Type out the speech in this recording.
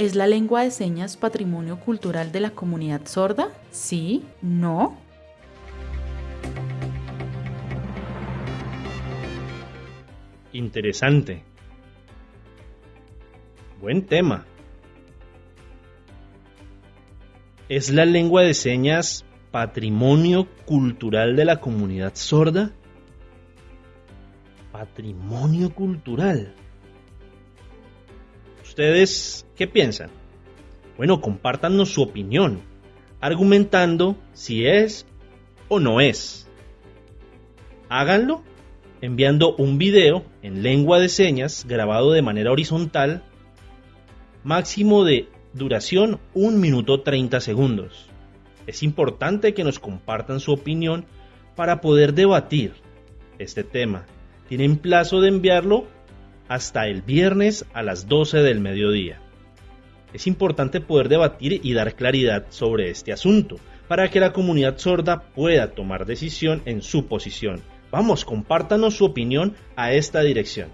¿Es la lengua de señas patrimonio cultural de la comunidad sorda? ¿Sí? ¿No? Interesante. Buen tema. ¿Es la lengua de señas patrimonio cultural de la comunidad sorda? Patrimonio cultural. ¿Ustedes qué piensan? Bueno, compártanos su opinión, argumentando si es o no es. Háganlo enviando un video en lengua de señas grabado de manera horizontal, máximo de duración 1 minuto 30 segundos. Es importante que nos compartan su opinión para poder debatir este tema. Tienen plazo de enviarlo hasta el viernes a las 12 del mediodía. Es importante poder debatir y dar claridad sobre este asunto para que la comunidad sorda pueda tomar decisión en su posición Vamos, compártanos su opinión a esta dirección.